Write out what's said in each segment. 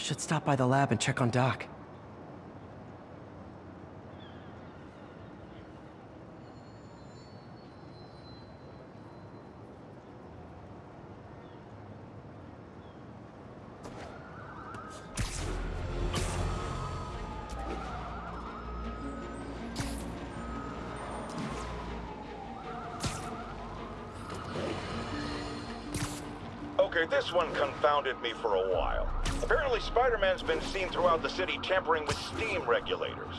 Should stop by the lab and check on Doc. Okay, this one confounded me for a while. Apparently Spider-Man's been seen throughout the city tampering with steam regulators.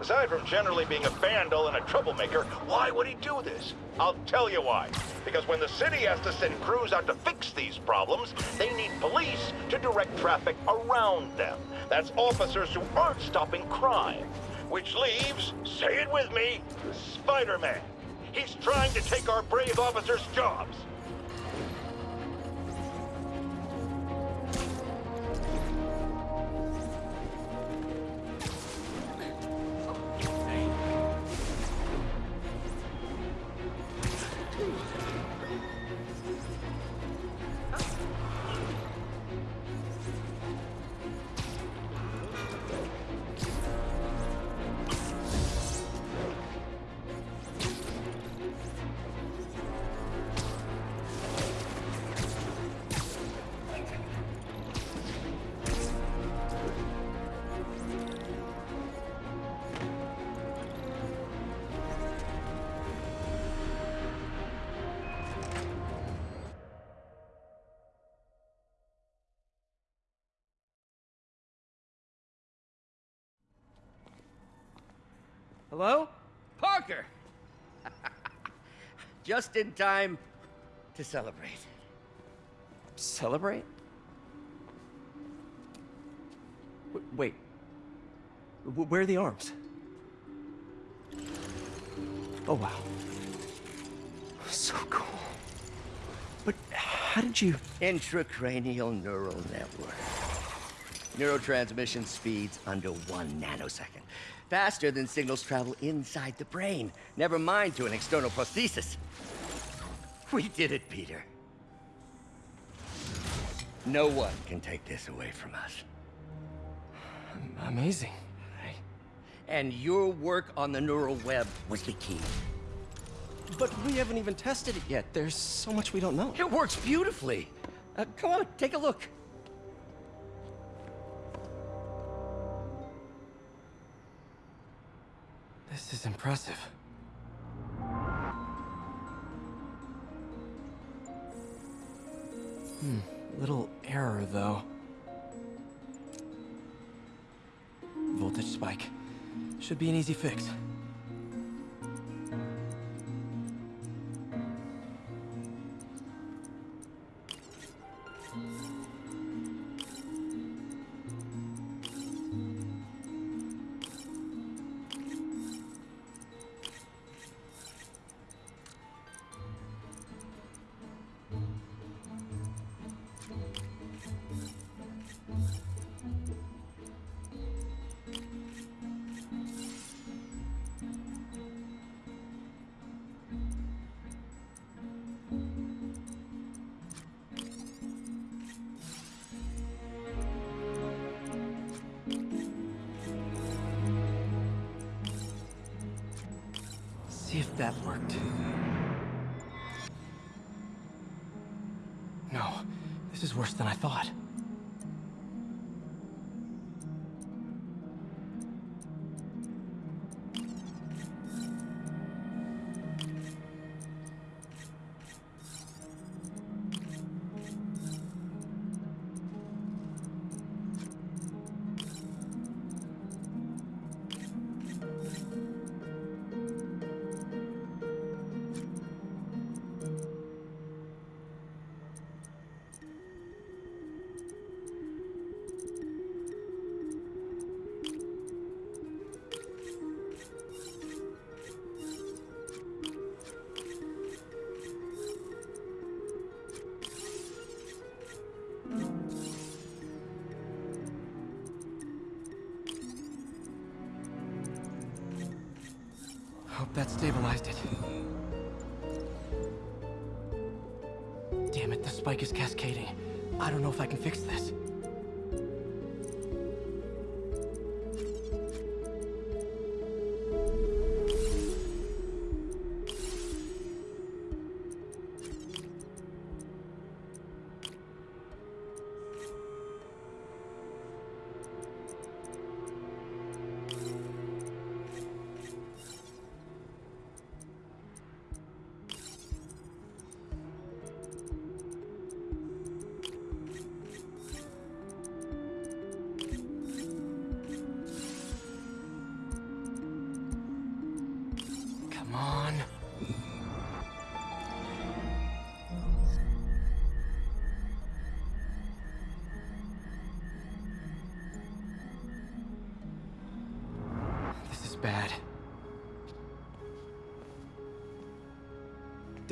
Aside from generally being a vandal and a troublemaker, why would he do this? I'll tell you why. Because when the city has to send crews out to fix these problems, they need police to direct traffic around them. That's officers who aren't stopping crime. Which leaves, say it with me, Spider-Man. He's trying to take our brave officers' jobs. Hello? Parker! Just in time to celebrate. Celebrate? W wait. W where are the arms? Oh, wow. So cool. But how did you... Intracranial neural network. Neurotransmission speeds under one nanosecond. Faster than signals travel inside the brain. Never mind to an external prosthesis. We did it, Peter. No one can take this away from us. Amazing. And your work on the neural web was the key. But we haven't even tested it yet. There's so much we don't know. It works beautifully. Uh, come on, take a look. This is impressive. Hmm, little error, though. Voltage spike. Should be an easy fix. That worked. No, this is worse than I thought. That stabilized it. Damn it, the spike is cascading. I don't know if I can fix this.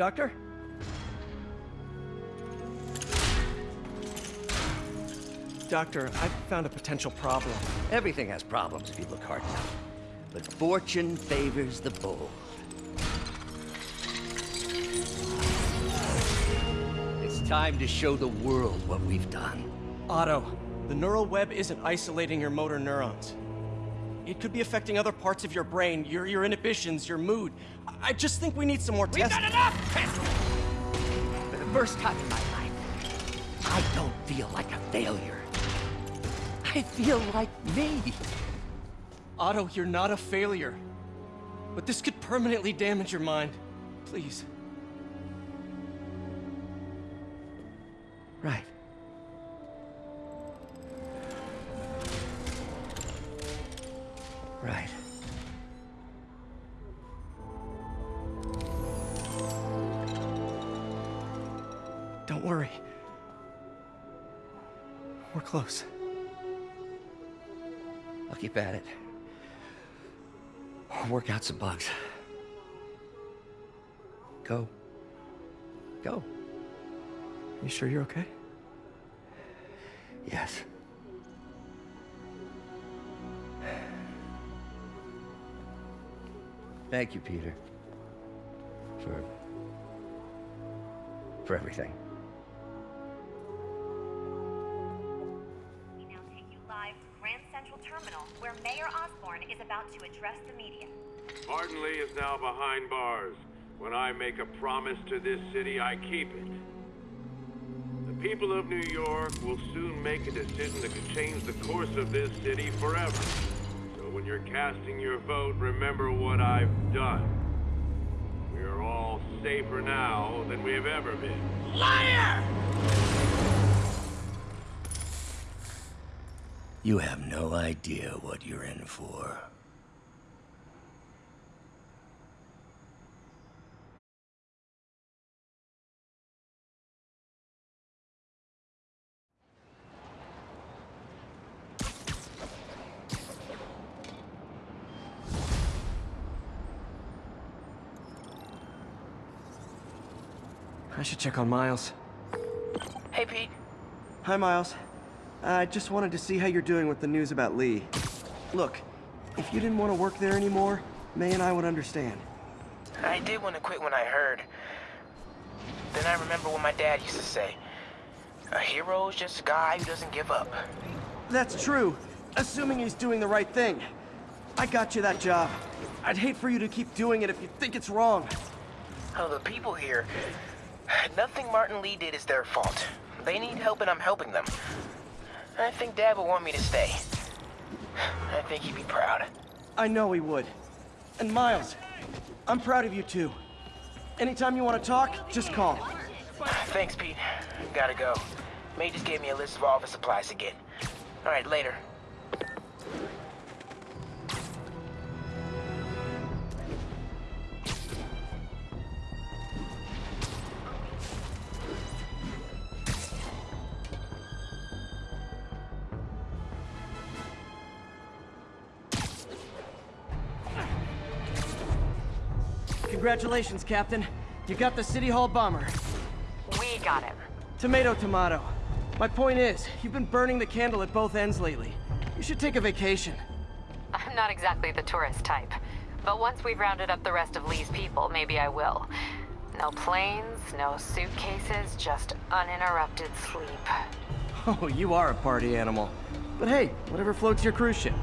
Doctor? Doctor, I've found a potential problem. Everything has problems if you look hard enough. But fortune favors the bold. It's time to show the world what we've done. Otto, the neural web isn't isolating your motor neurons. It could be affecting other parts of your brain, your, your inhibitions, your mood. I I just think we need some more tests. We've tests. got enough testing! For the first time in my life, I don't feel like a failure. I feel like me. Otto, you're not a failure. But this could permanently damage your mind. Please. Out some bugs. Go. Go. You sure you're okay? Yes. Thank you, Peter. For... for everything. We now take you live to Grand Central Terminal, where Mayor Osborn is about to address the media. Martin Li is now behind bars. When I make a promise to this city, I keep it. The people of New York will soon make a decision that could change the course of this city forever. So when you're casting your vote, remember what I've done. We are all safer now than we have ever been. Liar! You have no idea what you're in for. Check on Miles. Hey, Pete. Hi, Miles. I just wanted to see how you're doing with the news about Li. Look, if you didn't want to work there anymore, May and I would understand. I did want to quit when I heard. Then I remember what my dad used to say. A hero is just a guy who doesn't give up. That's true, assuming he's doing the right thing. I got you that job. I'd hate for you to keep doing it if you think it's wrong. Oh, the people here. Nothing Martin Li did is their fault. They need help and I'm helping them. I think Dad would want me to stay. I think he'd be proud. I know he would. And Miles, I'm proud of you too. Anytime you want to talk, just call. Thanks, Pete. Gotta go. May just gave me a list of all the supplies to get. All right, later. Congratulations, Captain. You got the City Hall bomber. We got him. Tomato, tomato. My point is, you've been burning the candle at both ends lately. You should take a vacation. I'm not exactly the tourist type. But once we've rounded up the rest of Li's people, maybe I will. No planes, no suitcases, just uninterrupted sleep. Oh, you are a party animal. But hey, whatever floats your cruise ship.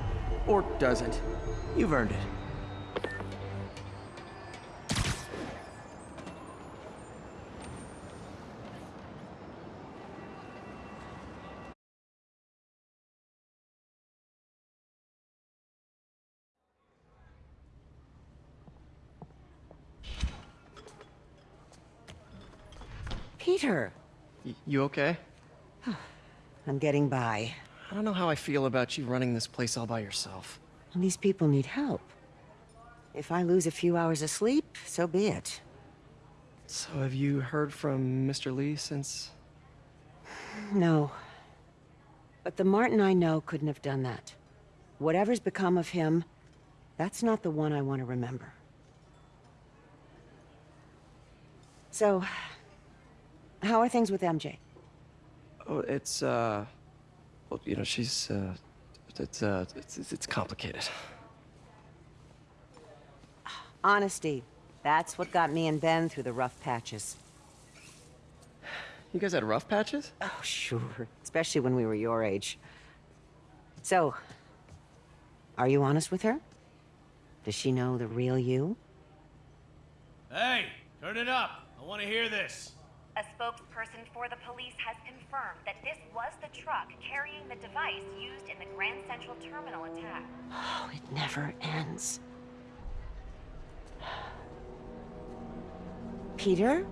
Or doesn't. You've earned it. Y- you okay? I'm getting by. I don't know how I feel about you running this place all by yourself. And these people need help. If I lose a few hours of sleep, so be it. So have you heard from Mr. Li since... No. But the Martin I know couldn't have done that. Whatever's become of him, That's not the one I want to remember. So, how are things with MJ? Oh, it's, uh... Well, you know, she's, uh... It's, uh... It's, it's- it's complicated. Honesty. That's what got me and Ben through the rough patches. You guys had rough patches? Oh, sure. Especially when we were your age. So, are you honest with her? Does she know the real you? Hey, turn it up. I want to hear this. A spokesperson for the police has confirmed that this was the truck carrying the device used in the Grand Central Terminal attack. Oh, it never ends. Peter?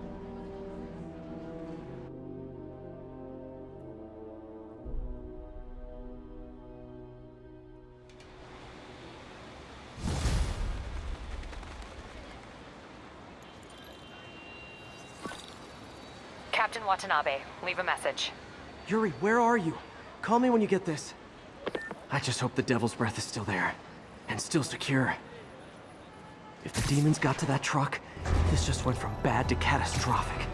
Captain Watanabe, leave a message. Yuri, where are you? Call me when you get this. I just hope the Devil's Breath is still there. And still secure. If the demons got to that truck, this just went from bad to catastrophic.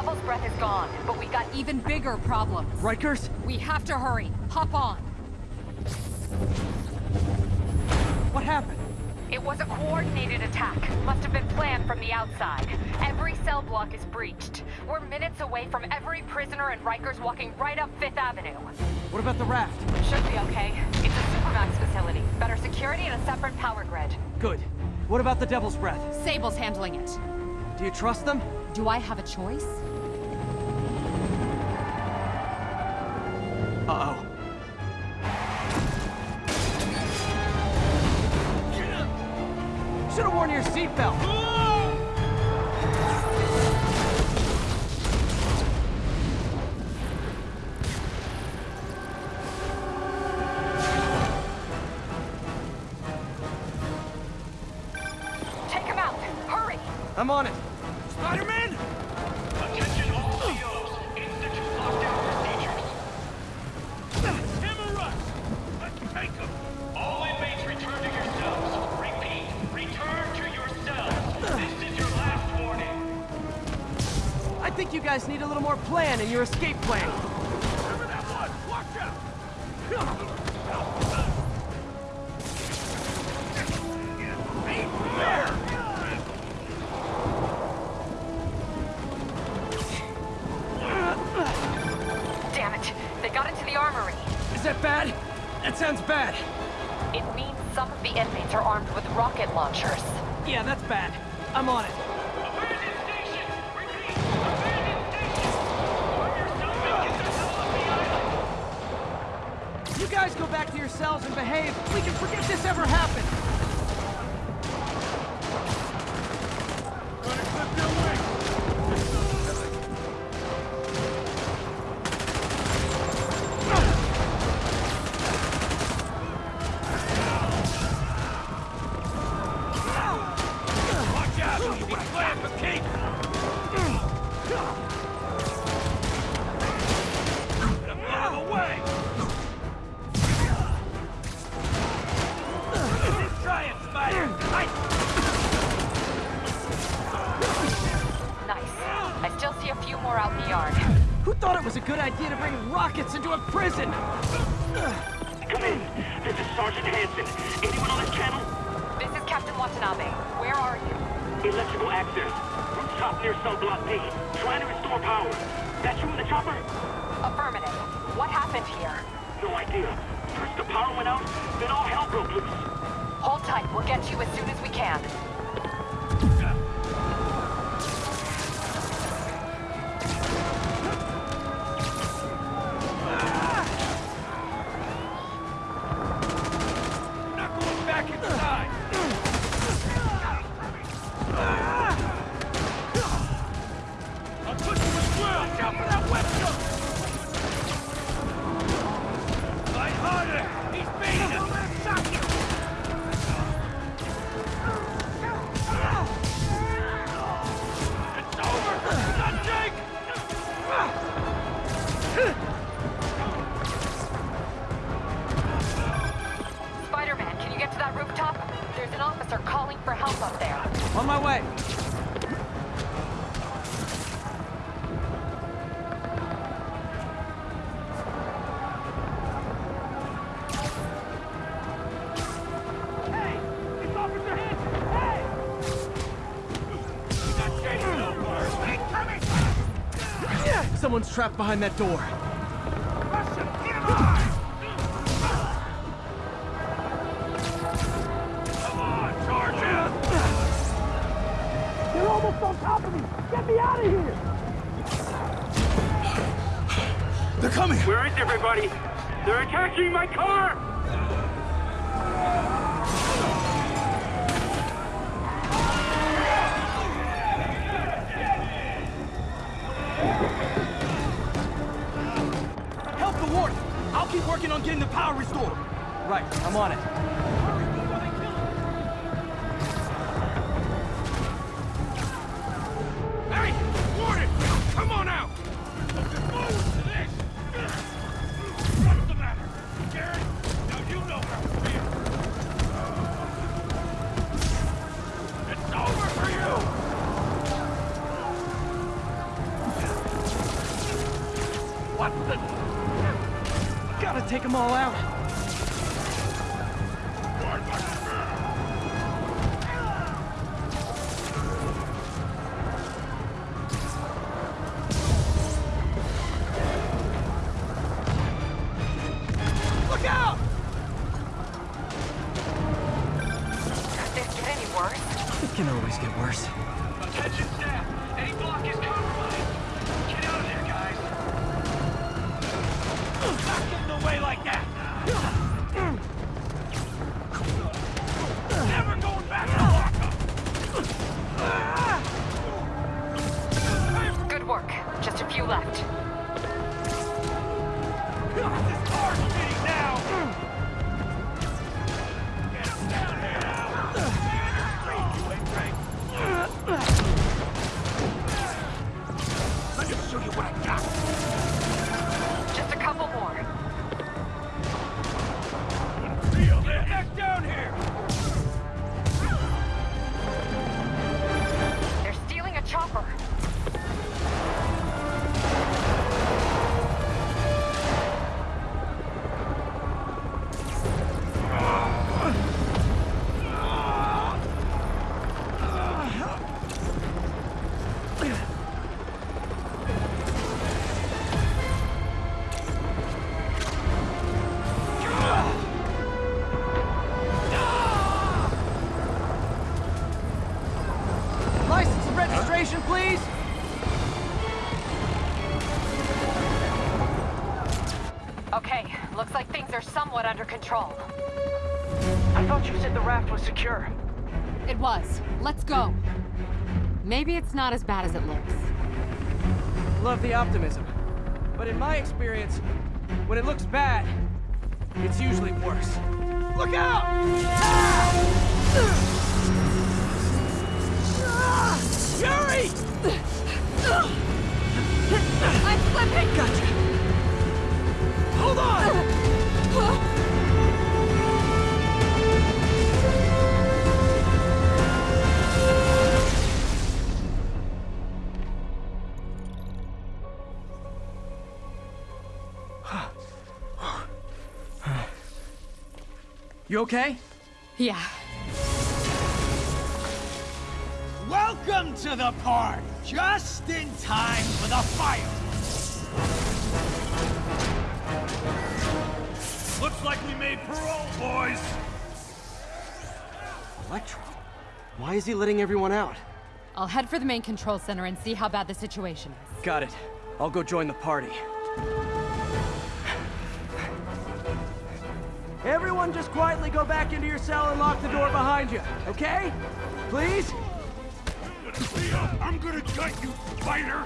Devil's Breath is gone, but we got Even bigger problems. Rikers? We have to hurry. Hop on. What happened? It was a coordinated attack. Must have been planned from the outside. Every cell block is breached. We're minutes away from every prisoner and Rikers walking right up Fifth Avenue. What about the raft? Should be okay. It's a Supermax facility. Better security and a separate power grid. Good. What about the Devil's Breath? Sable's handling it. Do you trust them? Do I have a choice? Uh-oh. Should've worn your seatbelt! Take him out! Hurry! I'm on it. Spider-Man! Attention all COs. Institute lockdown procedures. Hammer rush! Let's take them! All inmates return to your cells. Repeat, return to your cells. This is your last warning. I think you guys need a little more plan in your escape plan. Raptors. Rooftop near cell block D. Trying to restore power. That you in the chopper? Affirmative. What happened here? No idea. First the power went out, then all hell broke loose. Hold tight. We'll get you as soon as we can. trapped behind that door. warning. I'll keep working on getting the power restored. Right, I'm on it. control. I thought you said the raft was secure. It was. Let's go. Maybe it's not as bad as it looks. Love the optimism. But in my experience, when it looks bad, it's usually worse. Look out! Ah! You okay? Yeah. Welcome to the party! Just in time for the fire! Looks like we made parole, boys! Electro? Why is he letting everyone out? I'll head for the main control center and see how bad the situation is. Got it. I'll go join the party. Everyone just quietly go back into your cell and lock the door behind you, okay? Please? I'm gonna gut you, fighter!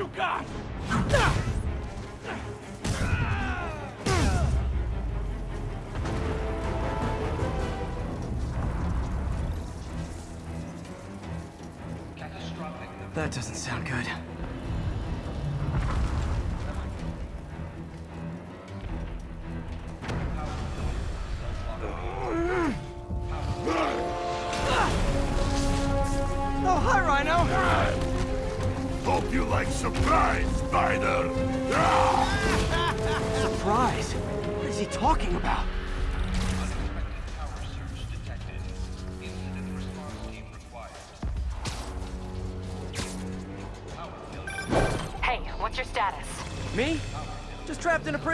You got! That doesn't sound good.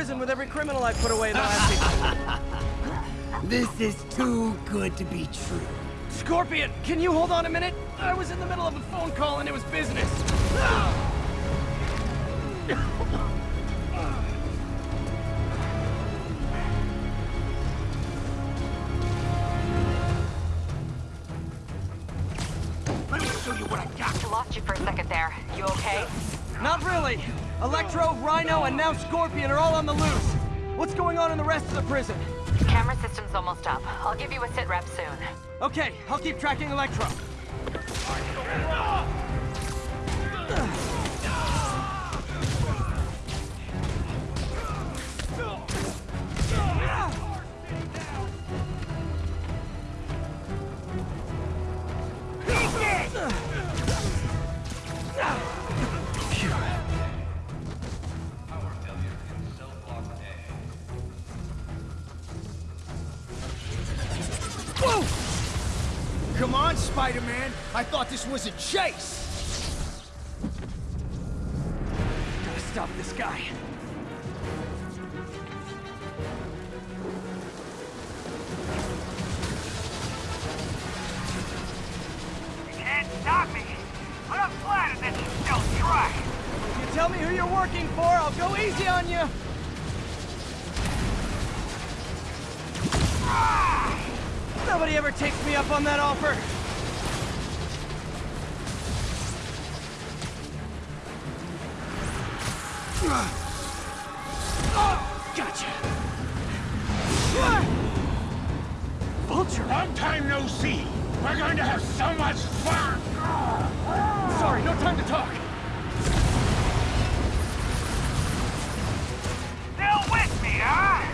Prison with every criminal I put away in the last few... This is too good to be true. Scorpion, can you hold on a minute? I was in the middle of a phone call and it was business. prison? Camera system's almost up. I'll give you a sit rep soon. Okay, I'll keep tracking Electro. Spider-Man! I thought this was a chase! Gotta stop this guy. You can't stop me! I'm flattered that you still try! If you tell me who you're working for, I'll go easy on you. Nobody ever takes me up on that offer. See! We're going to have so much fun! Sorry, no time to talk. Still with me, huh?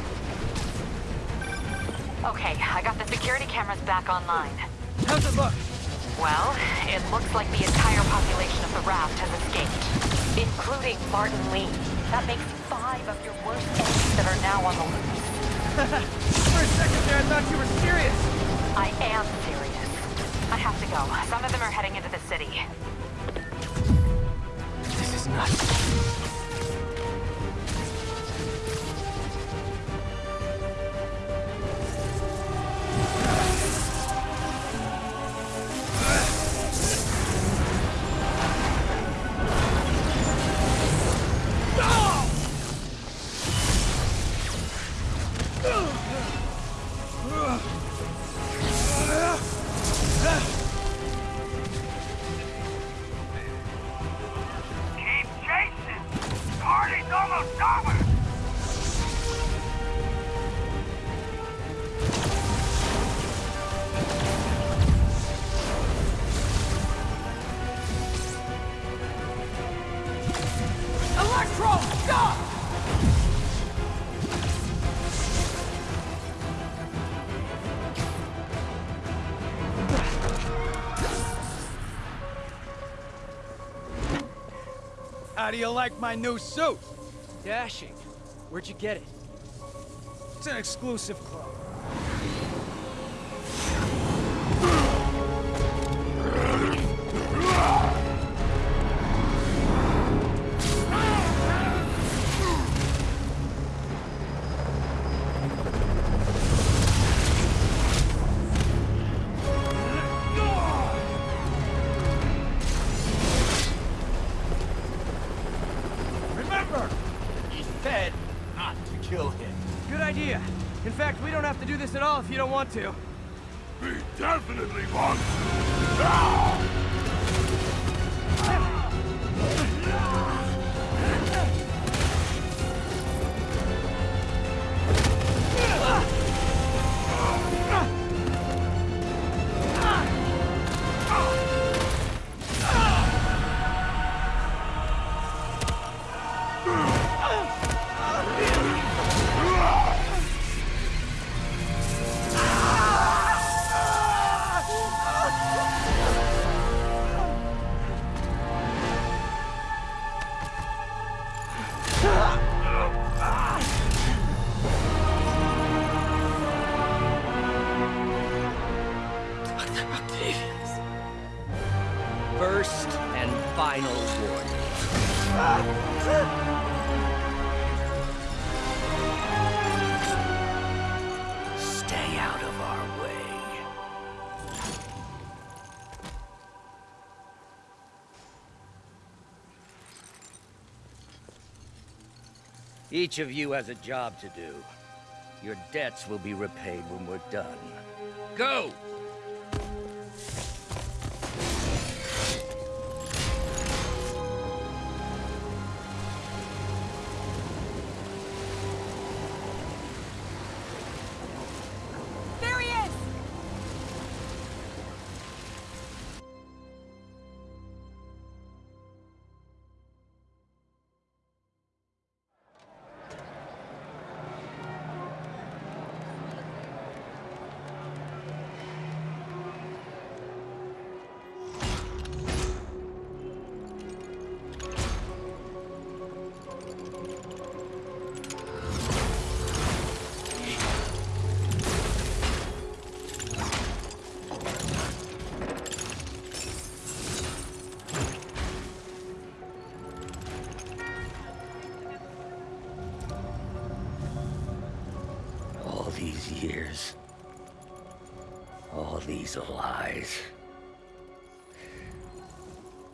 Okay, I got the security cameras back online. How's it look? Well, it looks like the entire population of the raft has escaped, including Martin Li. That makes five of your worst enemies that are now on the loose. For a second there, I thought you were serious. I am serious. I have to go. Some of them are heading into the city. How do you like my new suit? Dashing. Where'd you get it? It's an exclusive Each of you has a job to do. Your debts will be repaid when we're done. Go!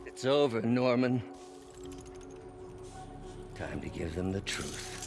It's over, Norman. Time to give them the truth.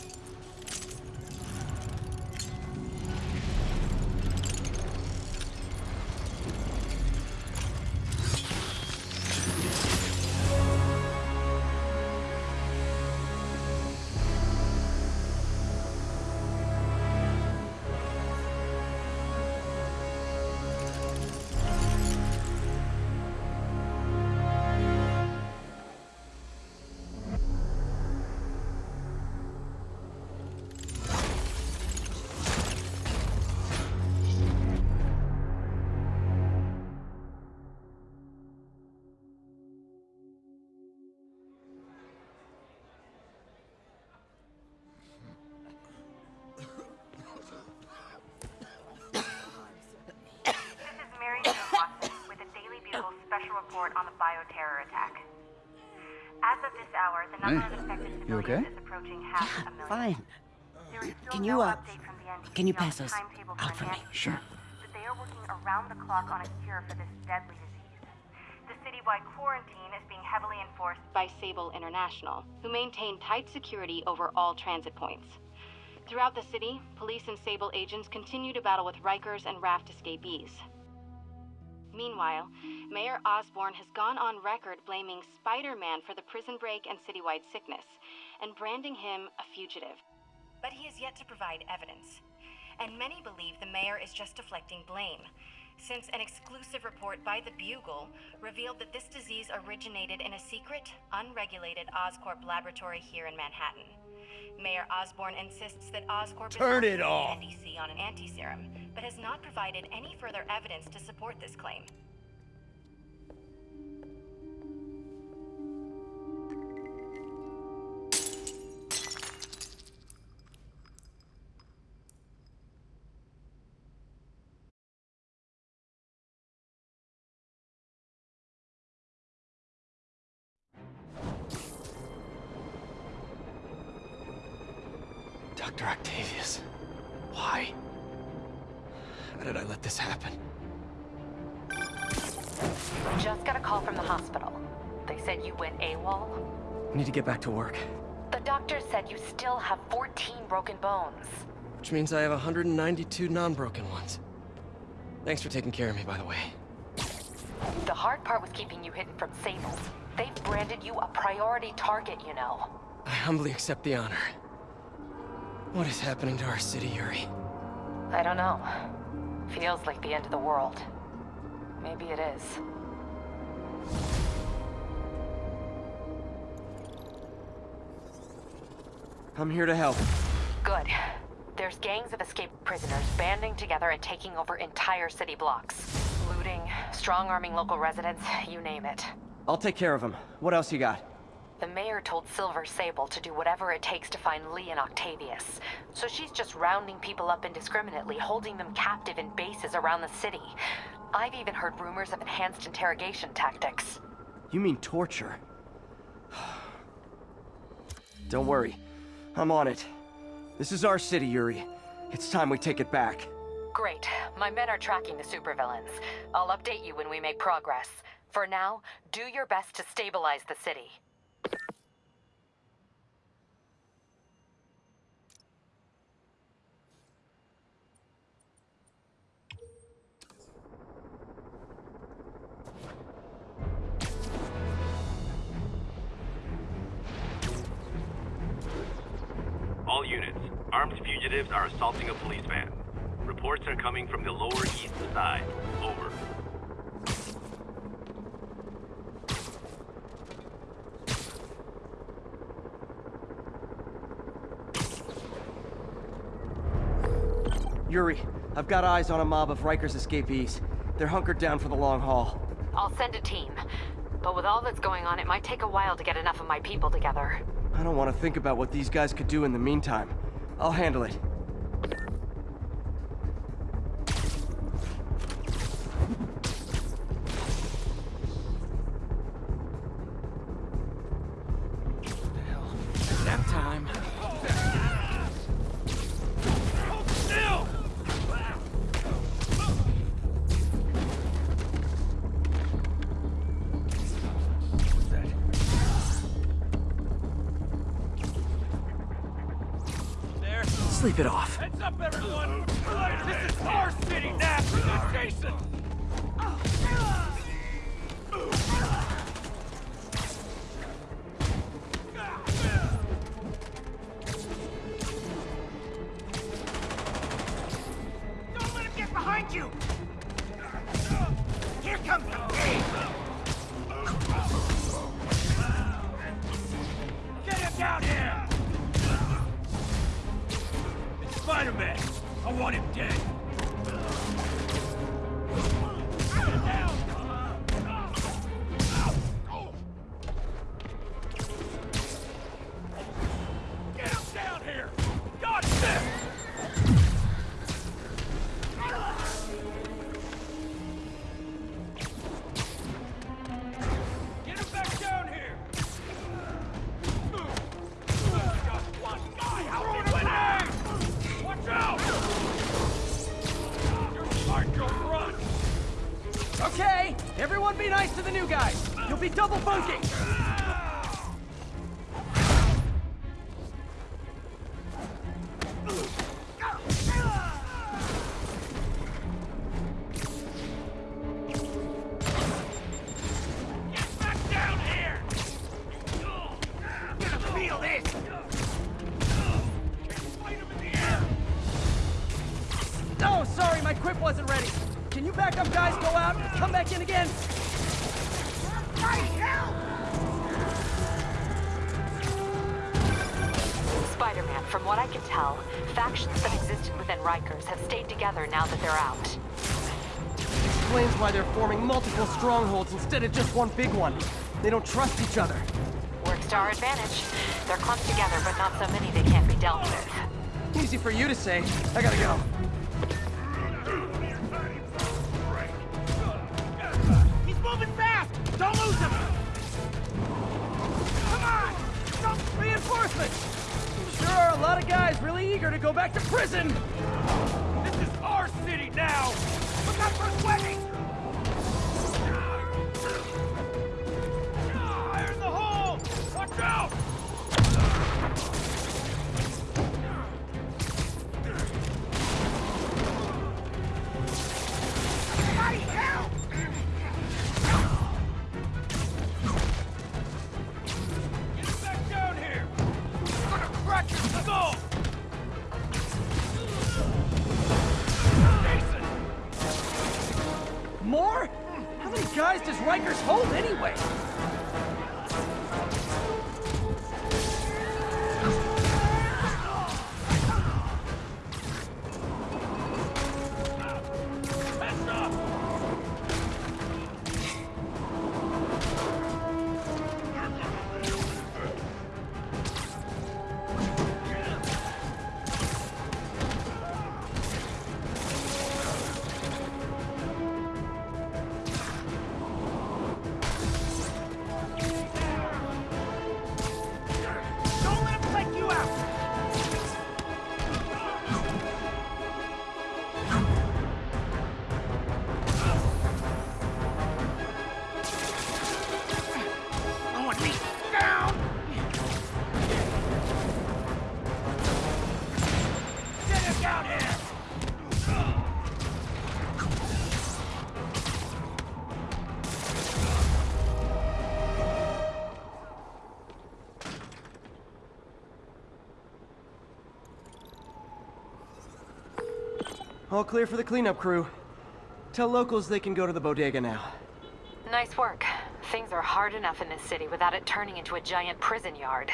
Infected civilians is approaching half a million. Fine. There is still Can you, uh, update from the NBC can you pass the those timetable out for me? Sure. says they are working around the clock on a cure for this deadly disease. The citywide quarantine is being heavily enforced by Sable International, who maintain tight security over all transit points. Throughout the city, police and Sable agents continue to battle with Rikers and Raft escapees. Meanwhile, Mayor Osborn has gone on record blaming Spider Man for the prison break and citywide sickness, and branding him a fugitive. But he has yet to provide evidence. And many believe the mayor is just deflecting blame, since an exclusive report by the Bugle revealed that this disease originated in a secret, unregulated Oscorp laboratory here in Manhattan. Mayor Osborn insists that Oscorp Turn is it working off. with NDC on an anti-serum, but has not provided any further evidence to support this claim. How did I let this happen? Just got a call from the hospital. They said you went AWOL. Need to get back to work. The doctor said you still have 14 broken bones. Which means I have 192 non-broken ones. Thanks for taking care of me, by the way. The hard part was keeping you hidden from Sable. They've branded you a priority target, you know. I humbly accept the honor. What is happening to our city, Yuri? I don't know. Feels like the end of the world. Maybe it is. I'm here to help. Good. There's gangs of escaped prisoners banding together and taking over entire city blocks. Looting, strong-arming local residents, you name it. I'll take care of them. What else you got? The mayor told Silver Sable to do whatever it takes to find Li and Octavius. So she's just rounding people up indiscriminately, holding them captive in bases around the city. I've even heard rumors of enhanced interrogation tactics. You mean torture? Don't worry. I'm on it. This is our city, Yuri. It's time we take it back. Great. My men are tracking the supervillains. I'll update you when we make progress. For now, do your best to stabilize the city. All units, armed fugitives are assaulting a police van. Reports are coming from the lower east side. Over. Yuri, I've got eyes on a mob of Rikers escapees. They're hunkered down for the long haul. I'll send a team. But with all that's going on, it might take a while to get enough of my people together. I don't want to think about what these guys could do in the meantime. I'll handle it. Double bunking. Instead of just one big one. They don't trust each other. Works to our advantage. They're clumped together, but not so many they can't be dealt with. Easy for you to say. I gotta go. He's moving fast! Don't lose him! Come on! Don't Reinforcements! Sure are a lot of guys really eager to go back to prison! This is our city now! Look out for a sweating! All clear for the cleanup crew. Tell locals they can go to the bodega now. Nice work. Things are hard enough in this city without it turning into a giant prison yard.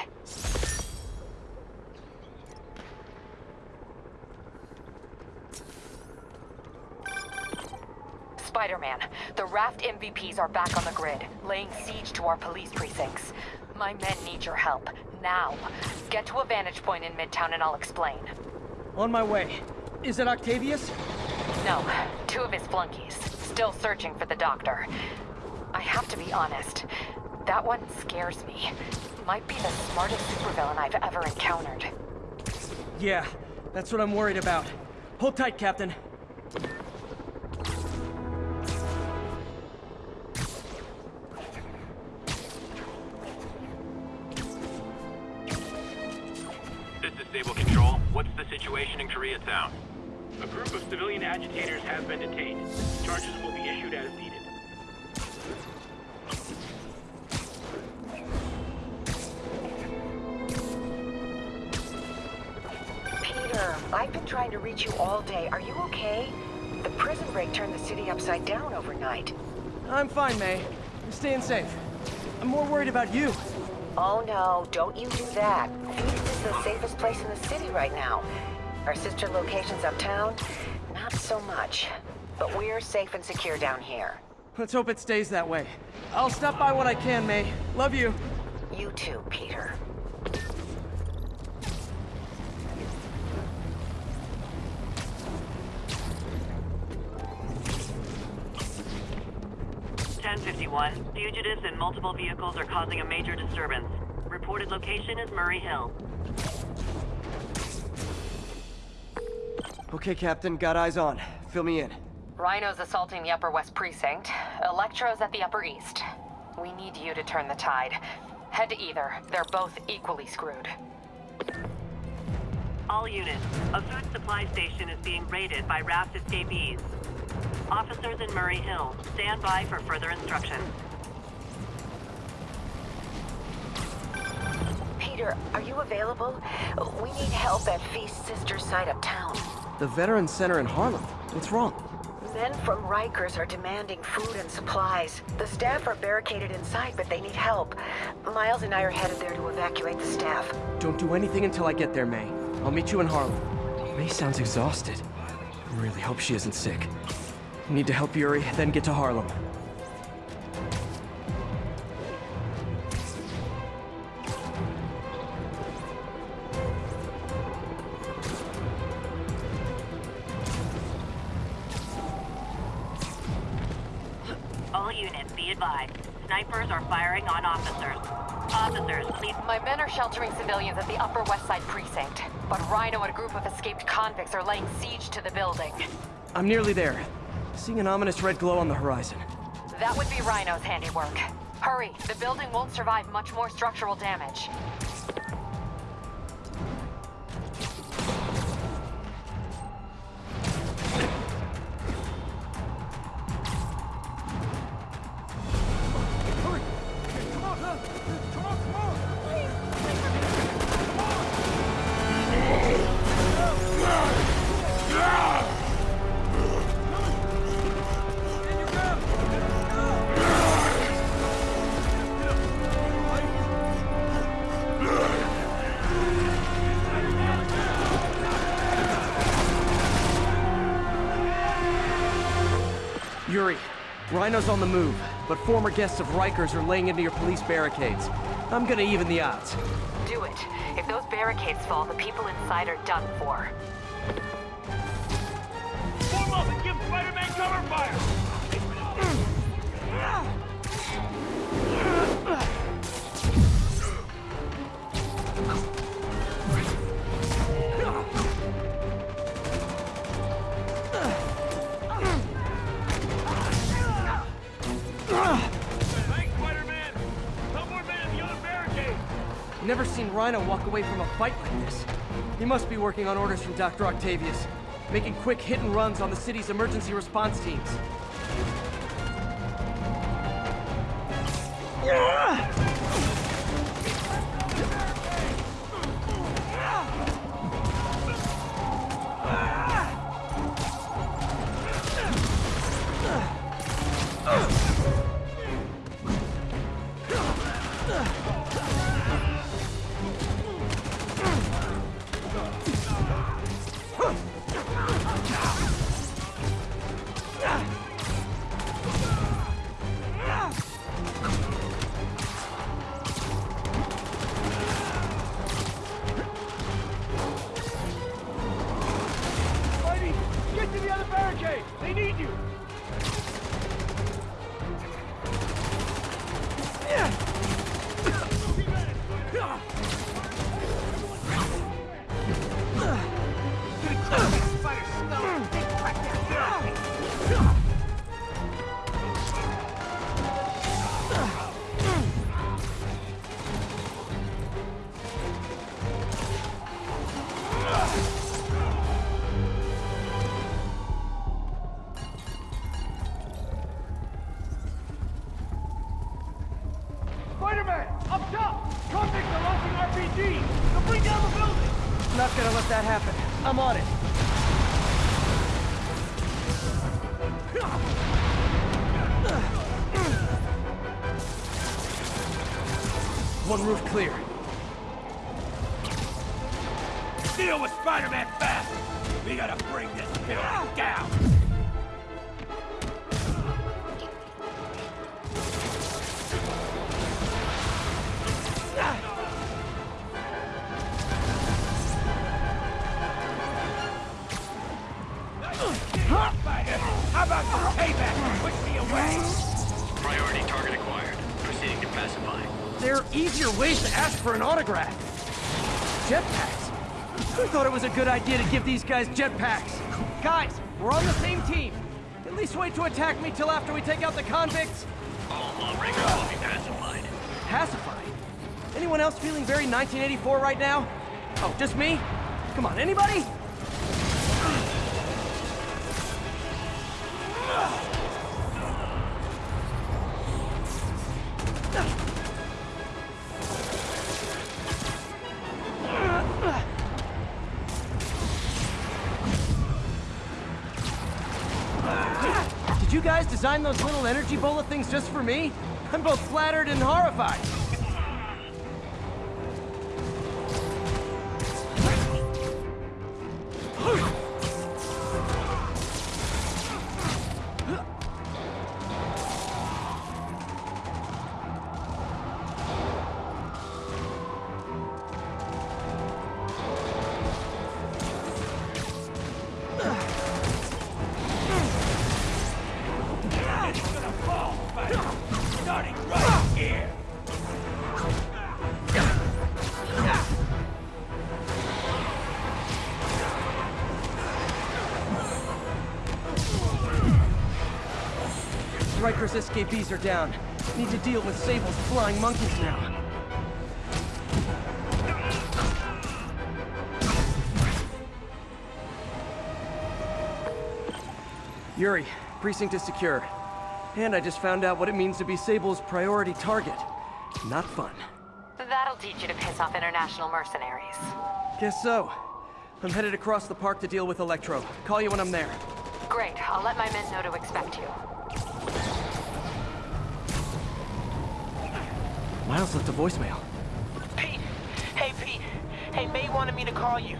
Spider-Man, the Raft MVPs are back on the grid, laying siege to our police precincts. My men need your help, now. Get to a vantage point in Midtown and I'll explain. On my way. Is it Octavius? No, two of his flunkies, still searching for the doctor. I have to be honest, that one scares me. Might be the smartest supervillain I've ever encountered. Yeah, that's what I'm worried about. Hold tight, Captain. Agitators has been detained. Charges will be issued as needed. Peter, I've been trying to reach you all day. Are you okay? The prison break turned the city upside down overnight. I'm fine, May. I'm staying safe. I'm more worried about you. Oh no, don't you do that. Phoenix is the safest place in the city right now. Our sister locations uptown, not so much. But we're safe and secure down here. Let's hope it stays that way. I'll stop by when I can, May. Love you. You too, Peter. Ten fifty-one. Fugitives in multiple vehicles are causing a major disturbance. Reported location is Murray Hill. Okay, Captain, got eyes on. Fill me in. Rhino's assaulting the Upper West Precinct. Electro's at the Upper East. We need you to turn the tide. Head to either. They're both equally screwed. All units, a food supply station is being raided by raft escapees. Officers in Murray Hill, stand by for further instructions. Peter, are you available? We need help at Feast Sister's side of uptown. The Veterans Center in Harlem. What's wrong? Men from Rikers are demanding food and supplies. The staff are barricaded inside, but they need help. Miles and I are headed there to evacuate the staff. Don't do anything until I get there, May. I'll meet you in Harlem. May sounds exhausted. I really hope she isn't sick. Need to help Yuri, then get to Harlem. Sheltering civilians at the Upper West Side precinct, but Rhino and a group of escaped convicts are laying siege to the building. I'm nearly there. Seeing an ominous red glow on the horizon. That would be Rhino's handiwork. Hurry, the building won't survive much more structural damage. Rhino's on the move, but former guests of Rikers are laying into your police barricades. I'm gonna even the odds. Do it. If those barricades fall, the people inside are done for. Away from a fight like this. He must be working on orders from Dr. Octavius, making quick hit and runs on the city's emergency response teams. Was a good idea to give these guys jetpacks? Guys, we're on the same team. At least wait to attack me till after we take out the convicts. All lawbreakers will be pacified. Pacified. Anyone else feeling very 1984 right now? Oh, just me? Come on, anybody? Those little energy bullet things just for me? I'm both flattered and horrified. Riker's escapees are down. Need to deal with Sable's flying monkeys now. Yuri, precinct is secure. And I just found out what it means to be Sable's priority target. Not fun. That'll teach you to piss off international mercenaries. Guess so. I'm headed across the park to deal with Electro. Call you when I'm there. Great, I'll let my men know to expect you. Miles left a voicemail. Pete! Hey, Pete! Hey, May wanted me to call you.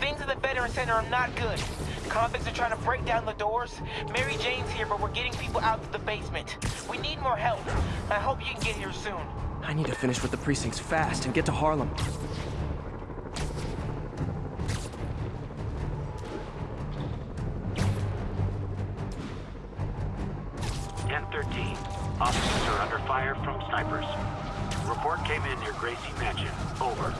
Things at the Veteran Center are not good. Convicts are trying to break down the doors. Mary Jane's here, but we're getting people out to the basement. We need more help. I hope you can get here soon. I need to finish with the precincts fast and get to Harlem. Gracie Mansion. Over.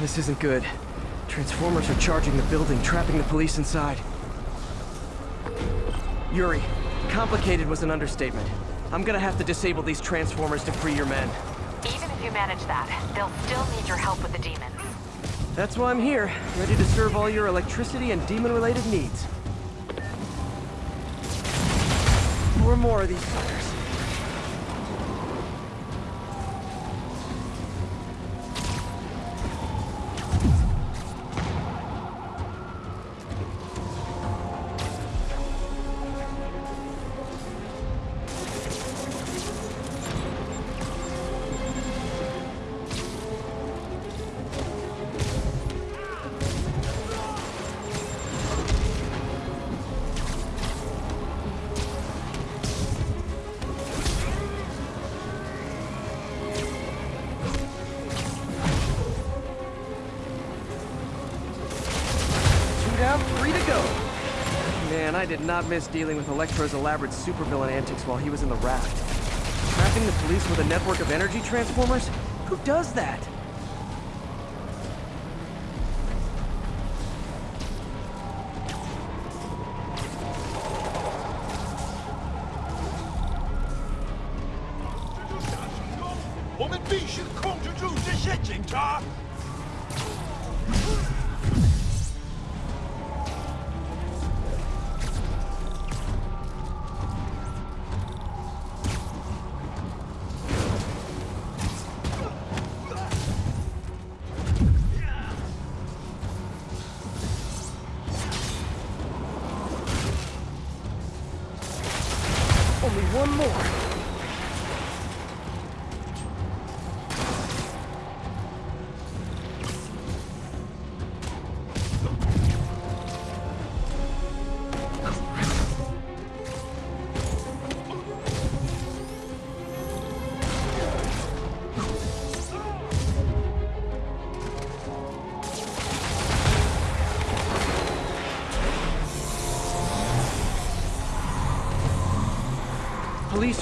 This isn't good. Transformers are charging the building, trapping the police inside. Yuri, complicated was an understatement. I'm gonna have to disable these Transformers to free your men. Even if you manage that, they'll still need your help with the demons. That's why I'm here, ready to serve all your electricity and demon-related needs. Four more of these suckers. Three to go. Man, I did not miss dealing with Electro's elaborate supervillain antics while he was in the raft. Trapping the police with a network of energy transformers? Who does that?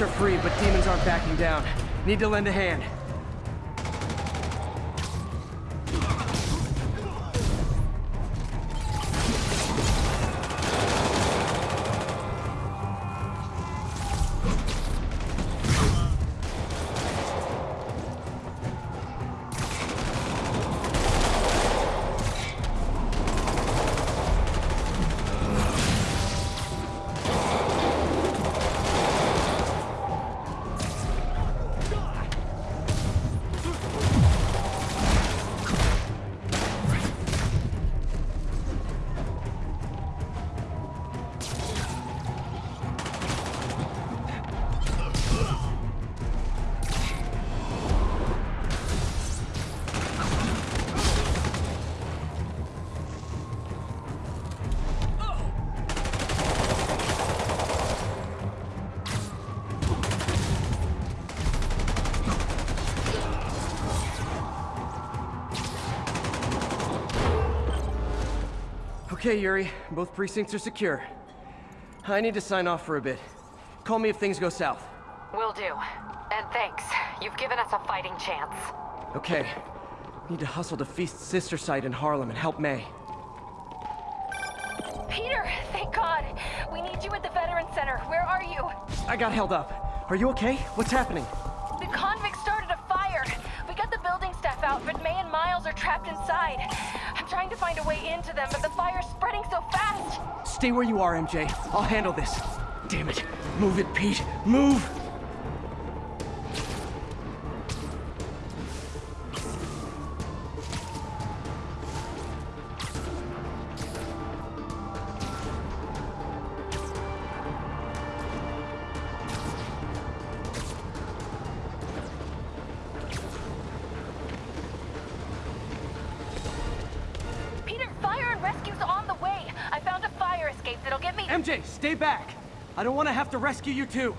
Are free, but demons aren't backing down. Need to lend a hand. Okay, Yuri. Both precincts are secure. I need to sign off for a bit. Call me if things go south. Will do. And thanks. You've given us a fighting chance. Okay. Need to hustle to Feast's sister site in Harlem and help May. Peter, thank God. We need you at the Veteran Center. Where are you? I got held up. Are you okay? What's happening? The convicts started a fire. We got the building staff out, but May and Miles are trapped inside. Trying to find a way into them, but the fire's spreading so fast. Stay where you are, MJ. I'll handle this. Damn it. Move it, Pete. Move! Have to rescue you too.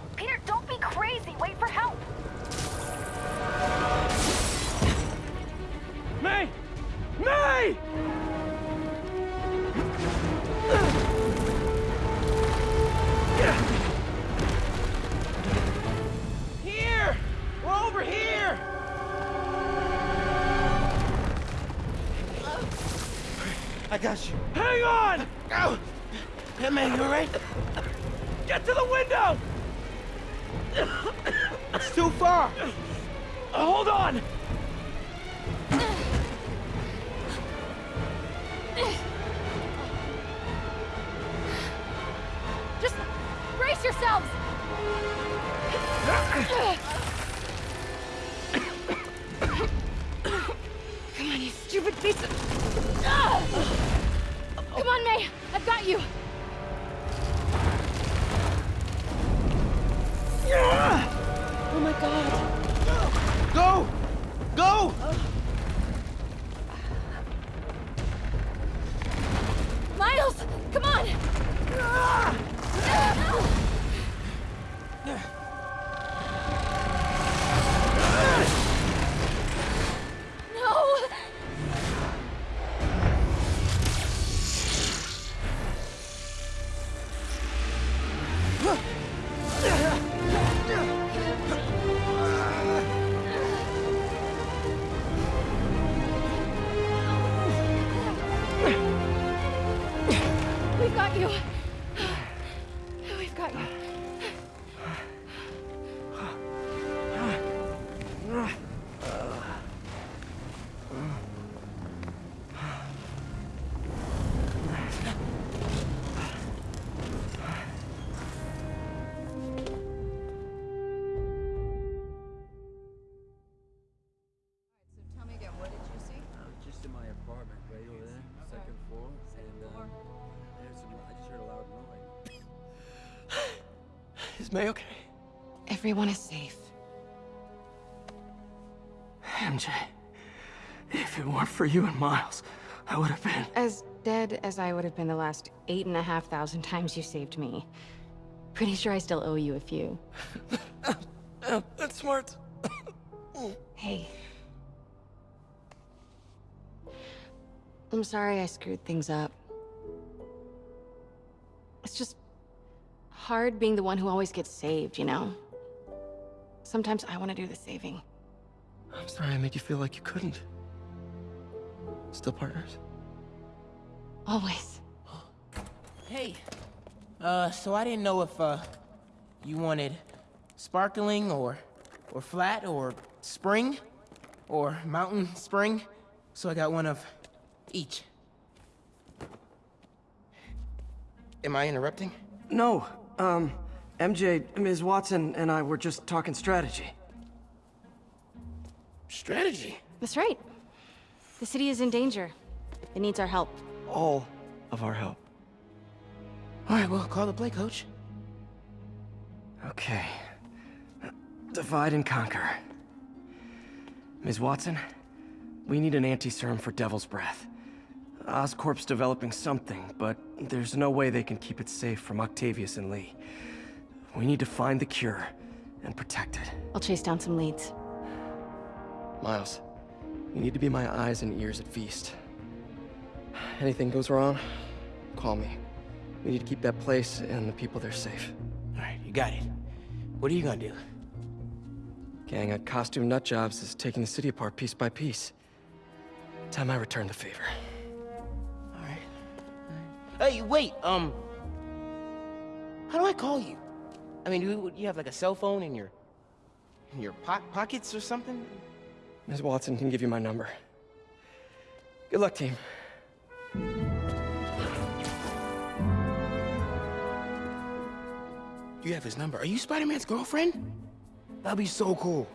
Is May okay? Everyone is safe. MJ, if it weren't for you and Miles, I would have been. As dead as I would have been the last eight and a half thousand times you saved me. Pretty sure I still owe you a few. that's smart. Hey. I'm sorry I screwed things up. Hard being the one who always gets saved, you know? Sometimes I want to do the saving. I'm sorry I made you feel like you couldn't. Still partners? Always. Hey, uh, so I didn't know if, uh, you wanted sparkling or, or flat or spring or mountain spring. So I got one of each. Am I interrupting? No. Um, MJ, Ms. Watson, and I were just talking strategy. Strategy? That's right. The city is in danger. It needs our help. All of our help. All right, well, call the play, coach. Okay. Divide and conquer. Ms. Watson, we need an anti-serum for Devil's Breath. Oscorp's developing something, but there's no way they can keep it safe from Octavius and Li. We need to find the cure and protect it. I'll chase down some leads. Miles, you need to be my eyes and ears at Feast. Anything goes wrong, call me. We need to keep that place and the people there safe. Alright, you got it. What are you gonna do? Gang of Costume nutjobs is taking the city apart piece by piece. Time I return the favor. Hey, wait, um... How do I call you? I mean, you, you have like a cell phone in your... in your po pockets or something? Ms. Watson can give you my number. Good luck, team. You have his number. Are you Spider-Man's girlfriend? That'd be so cool.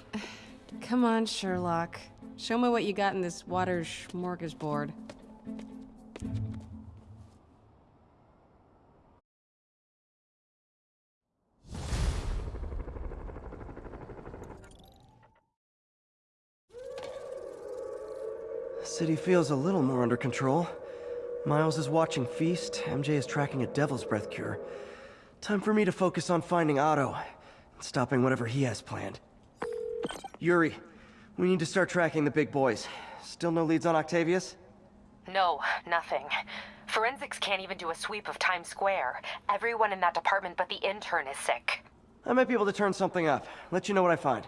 Come on, Sherlock. Show me what you got in this water smorgasbord. City feels a little more under control. Miles is watching Feast, MJ is tracking a Devil's Breath cure. Time for me to focus on finding Otto, and stopping whatever he has planned. Yuri, we need to start tracking the big boys. Still no leads on Octavius? No, nothing. Forensics can't even do a sweep of Times Square. Everyone in that department but the intern is sick. I might be able to turn something up. Let you know what I find.